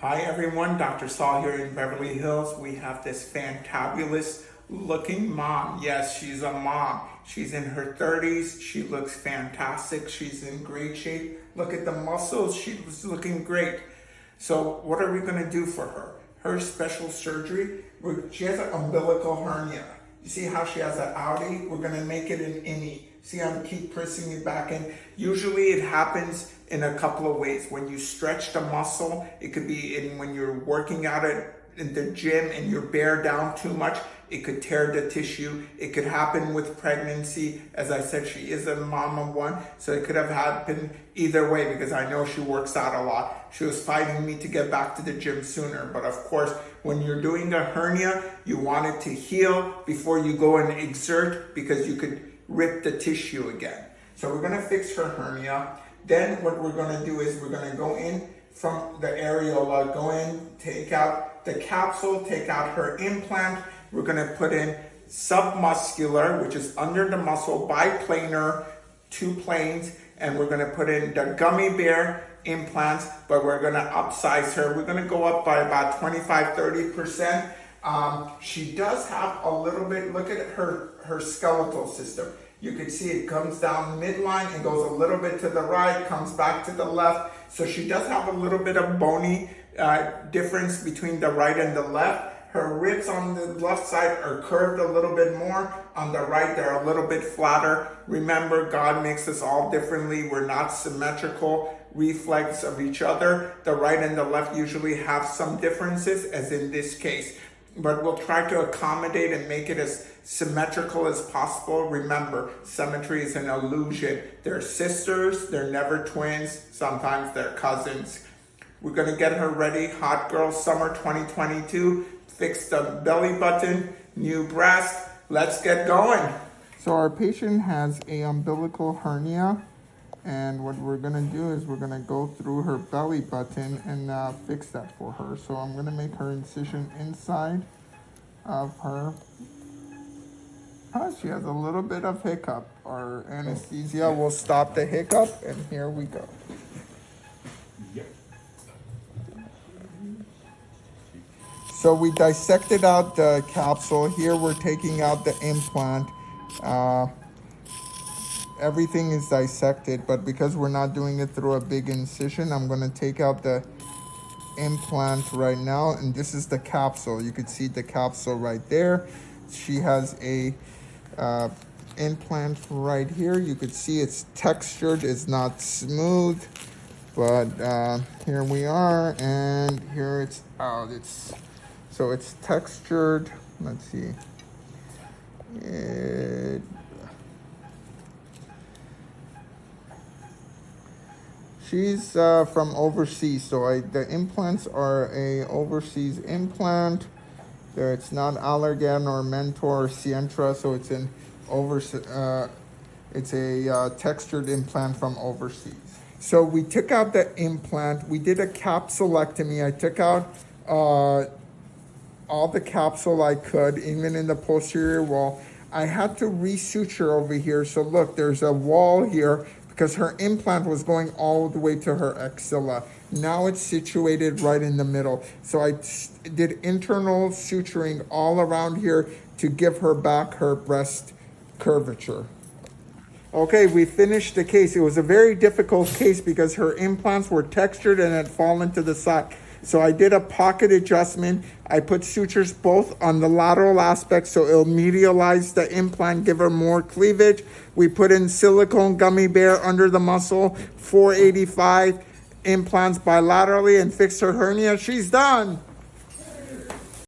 Hi everyone, Dr. Saul here in Beverly Hills. We have this fantabulous looking mom. Yes, she's a mom. She's in her 30s. She looks fantastic. She's in great shape. Look at the muscles. She's looking great. So what are we gonna do for her? Her special surgery, she has an umbilical hernia. You see how she has an outie? We're gonna make it an innie. See, I'm keep pressing it back in. Usually it happens in a couple of ways. When you stretch the muscle, it could be in when you're working out at in the gym and you're bear down too much, it could tear the tissue. It could happen with pregnancy. As I said, she is a mom of one, so it could have happened either way because I know she works out a lot. She was fighting me to get back to the gym sooner. But of course, when you're doing a hernia, you want it to heal before you go and exert because you could rip the tissue again. So we're gonna fix her hernia. Then what we're gonna do is we're gonna go in from the areola, go in, take out the capsule, take out her implant. We're gonna put in submuscular, which is under the muscle, biplanar, two planes, and we're gonna put in the gummy bear implants, but we're gonna upsize her. We're gonna go up by about 25, 30%. Um, she does have a little bit, look at her, her skeletal system. You can see it comes down midline and goes a little bit to the right, comes back to the left. So she does have a little bit of bony uh, difference between the right and the left. Her ribs on the left side are curved a little bit more. On the right, they're a little bit flatter. Remember, God makes us all differently. We're not symmetrical reflex of each other. The right and the left usually have some differences, as in this case but we'll try to accommodate and make it as symmetrical as possible. Remember, symmetry is an illusion. They're sisters, they're never twins, sometimes they're cousins. We're gonna get her ready, Hot Girl Summer 2022. Fix the belly button, new breast. Let's get going. So our patient has a umbilical hernia. And what we're gonna do is we're gonna go through her belly button and uh, fix that for her. So I'm gonna make her incision inside of her. Oh, she has a little bit of hiccup. Our anesthesia will stop the hiccup and here we go. So we dissected out the capsule. Here we're taking out the implant. Uh, everything is dissected, but because we're not doing it through a big incision, I'm gonna take out the implant right now, and this is the capsule. You can see the capsule right there. She has a uh, implant right here. You could see it's textured, it's not smooth, but uh, here we are, and here it's out. It's so it's textured. Let's see. She's uh, from overseas, so I, the implants are a overseas implant. There, it's not Allergan or Mentor or Sientra, so it's an over, uh, it's a uh, textured implant from overseas. So we took out the implant. We did a capsulectomy. I took out uh, all the capsule I could, even in the posterior wall. I had to resuture over here. So look, there's a wall here because her implant was going all the way to her axilla. Now it's situated right in the middle. So I did internal suturing all around here to give her back her breast curvature. Okay, we finished the case. It was a very difficult case because her implants were textured and had fallen to the side. So I did a pocket adjustment. I put sutures both on the lateral aspect so it'll medialize the implant, give her more cleavage. We put in silicone gummy bear under the muscle, 485 implants bilaterally and fixed her hernia. She's done.